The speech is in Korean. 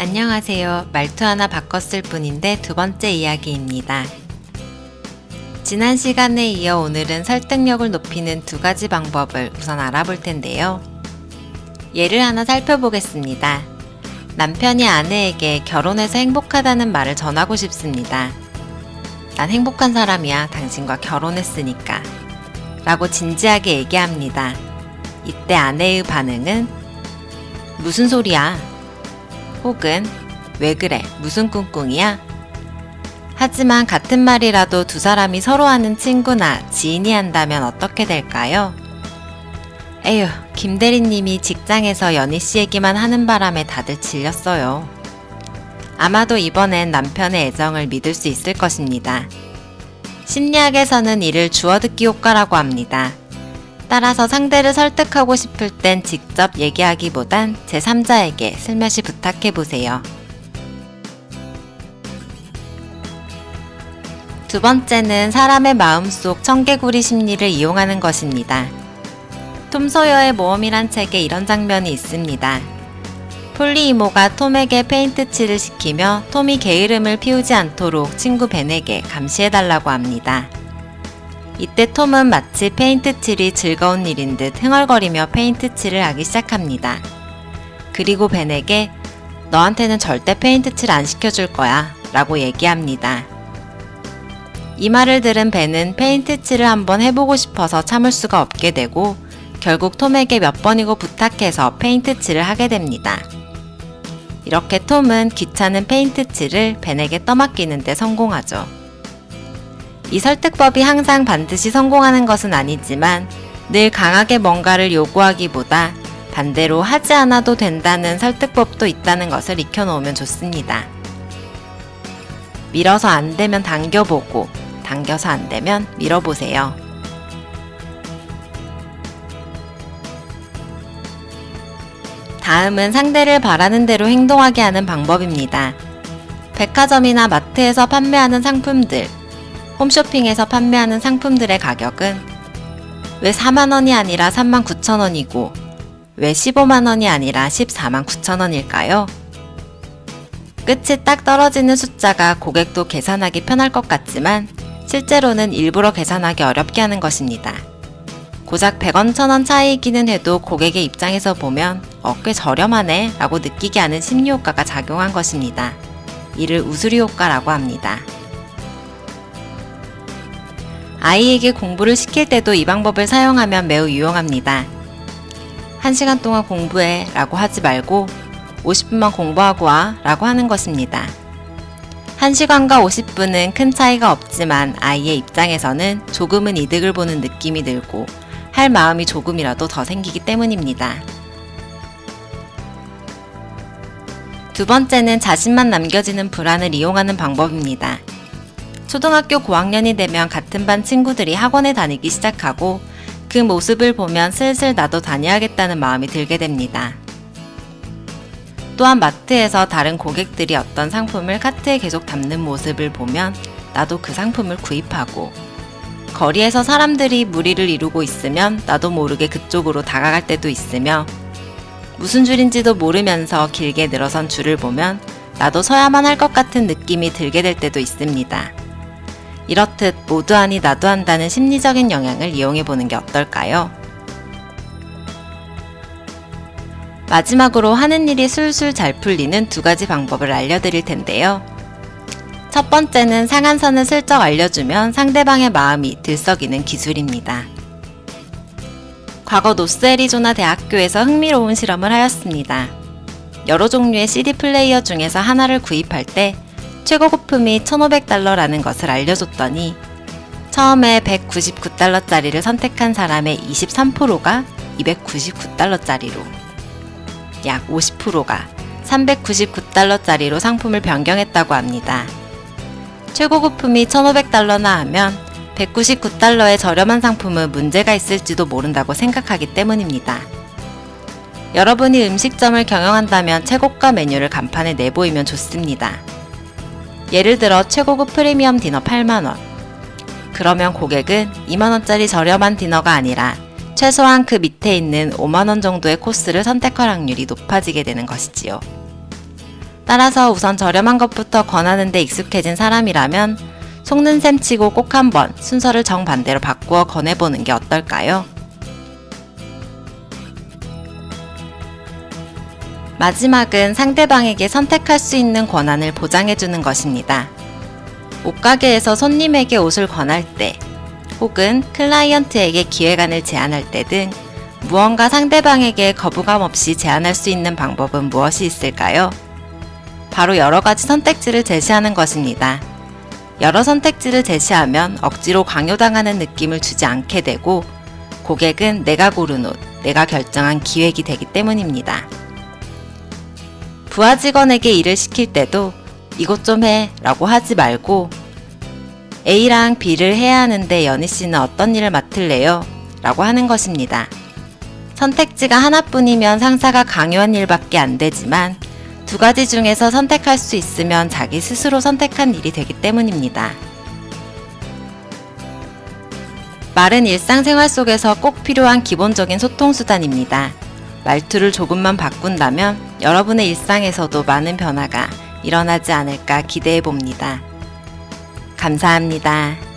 안녕하세요. 말투 하나 바꿨을 뿐인데 두 번째 이야기입니다. 지난 시간에 이어 오늘은 설득력을 높이는 두 가지 방법을 우선 알아볼 텐데요. 예를 하나 살펴보겠습니다. 남편이 아내에게 결혼해서 행복하다는 말을 전하고 싶습니다. 난 행복한 사람이야. 당신과 결혼했으니까. 라고 진지하게 얘기합니다. 이때 아내의 반응은 무슨 소리야? 혹은 왜 그래? 무슨 꿍꿍이야? 하지만 같은 말이라도 두 사람이 서로 아는 친구나 지인이 한다면 어떻게 될까요? 에휴, 김대리님이 직장에서 연희씨 얘기만 하는 바람에 다들 질렸어요. 아마도 이번엔 남편의 애정을 믿을 수 있을 것입니다. 심리학에서는 이를 주워듣기 효과라고 합니다. 따라서 상대를 설득하고 싶을 땐 직접 얘기하기보단 제3자에게 슬며시 부탁해보세요. 두 번째는 사람의 마음속 청개구리 심리를 이용하는 것입니다. 톰 소여의 모험이란 책에 이런 장면이 있습니다. 폴리 이모가 톰에게 페인트 칠을 시키며 톰이 게으름을 피우지 않도록 친구 벤에게 감시해달라고 합니다. 이때 톰은 마치 페인트 칠이 즐거운 일인 듯 흥얼거리며 페인트 칠을 하기 시작합니다. 그리고 벤에게 너한테는 절대 페인트 칠 안 시켜줄 거야 라고 얘기합니다. 이 말을 들은 벤은 페인트 칠을 한번 해보고 싶어서 참을 수가 없게 되고 결국 톰에게 몇 번이고 부탁해서 페인트 칠을 하게 됩니다. 이렇게 톰은 귀찮은 페인트 칠을 벤에게 떠맡기는데 성공하죠. 이 설득법이 항상 반드시 성공하는 것은 아니지만 늘 강하게 뭔가를 요구하기보다 반대로 하지 않아도 된다는 설득법도 있다는 것을 익혀놓으면 좋습니다. 밀어서 안 되면 당겨보고 당겨서 안 되면 밀어보세요. 다음은 상대를 바라는 대로 행동하게 하는 방법입니다. 백화점이나 마트에서 판매하는 상품들, 홈쇼핑에서 판매하는 상품들의 가격은 왜 4만원이 아니라 3만 9천원이고 왜 15만원이 아니라 14만 9천원일까요? 끝이 딱 떨어지는 숫자가 고객도 계산하기 편할 것 같지만 실제로는 일부러 계산하기 어렵게 하는 것입니다. 고작 100원, 1000원 차이이기는 해도 고객의 입장에서 보면 어, 꽤 저렴하네 라고 느끼게 하는 심리효과가 작용한 것입니다. 이를 우수리 효과라고 합니다. 아이에게 공부를 시킬 때도 이 방법을 사용하면 매우 유용합니다. 1시간 동안 공부해 라고 하지 말고 50분만 공부하고 와 라고 하는 것입니다. 1시간과 50분은 큰 차이가 없지만 아이의 입장에서는 조금은 이득을 보는 느낌이 들고 할 마음이 조금이라도 더 생기기 때문입니다. 두 번째는 자신만 남겨지는 불안을 이용하는 방법입니다. 초등학교 고학년이 되면 같은 반 친구들이 학원에 다니기 시작하고 그 모습을 보면 슬슬 나도 다녀야겠다는 마음이 들게 됩니다. 또한 마트에서 다른 고객들이 어떤 상품을 카트에 계속 담는 모습을 보면 나도 그 상품을 구입하고 거리에서 사람들이 무리를 이루고 있으면 나도 모르게 그쪽으로 다가갈 때도 있으며 무슨 줄인지도 모르면서 길게 늘어선 줄을 보면 나도 서야만 할 것 같은 느낌이 들게 될 때도 있습니다. 이렇듯 모두 하니 나도 한다는 심리적인 영향을 이용해 보는 게 어떨까요? 마지막으로 하는 일이 술술 잘 풀리는 두 가지 방법을 알려드릴 텐데요. 첫 번째는 상한선을 슬쩍 알려주면 상대방의 마음이 들썩이는 기술입니다. 과거 노스애리조나 대학교에서 흥미로운 실험을 하였습니다. 여러 종류의 CD 플레이어 중에서 하나를 구입할 때 최고 거품이 1500달러라는 것을 알려줬더니 처음에 199달러짜리를 선택한 사람의 23%가 299달러짜리로 약 50%가 399달러짜리로 상품을 변경했다고 합니다. 최고 거품이 1500달러나 하면 199달러의 저렴한 상품은 문제가 있을지도 모른다고 생각하기 때문입니다. 여러분이 음식점을 경영한다면 최고가 메뉴를 간판에 내보이면 좋습니다. 예를 들어 최고급 프리미엄 디너 8만원. 그러면 고객은 2만원짜리 저렴한 디너가 아니라 최소한 그 밑에 있는 5만원 정도의 코스를 선택할 확률이 높아지게 되는 것이지요. 따라서 우선 저렴한 것부터 권하는 데 익숙해진 사람이라면 속는 셈 치고 꼭 한번 순서를 정반대로 바꾸어 권해보는 게 어떨까요? 마지막은 상대방에게 선택할 수 있는 권한을 보장해주는 것입니다. 옷가게에서 손님에게 옷을 권할 때, 혹은 클라이언트에게 기획안을 제안할 때 등 무언가 상대방에게 거부감 없이 제안할 수 있는 방법은 무엇이 있을까요? 바로 여러 가지 선택지를 제시하는 것입니다. 여러 선택지를 제시하면 억지로 강요당하는 느낌을 주지 않게 되고 고객은 내가 고른 옷, 내가 결정한 기획이 되기 때문입니다. 부하 직원에게 일을 시킬 때도 이것 좀 해 라고 하지 말고 A랑 B를 해야 하는데 연희 씨는 어떤 일을 맡을래요? 라고 하는 것입니다. 선택지가 하나뿐이면 상사가 강요한 일밖에 안 되지만 두 가지 중에서 선택할 수 있으면 자기 스스로 선택한 일이 되기 때문입니다. 말은 일상생활 속에서 꼭 필요한 기본적인 소통수단입니다. 말투를 조금만 바꾼다면 여러분의 일상에서도 많은 변화가 일어나지 않을까 기대해 봅니다. 감사합니다.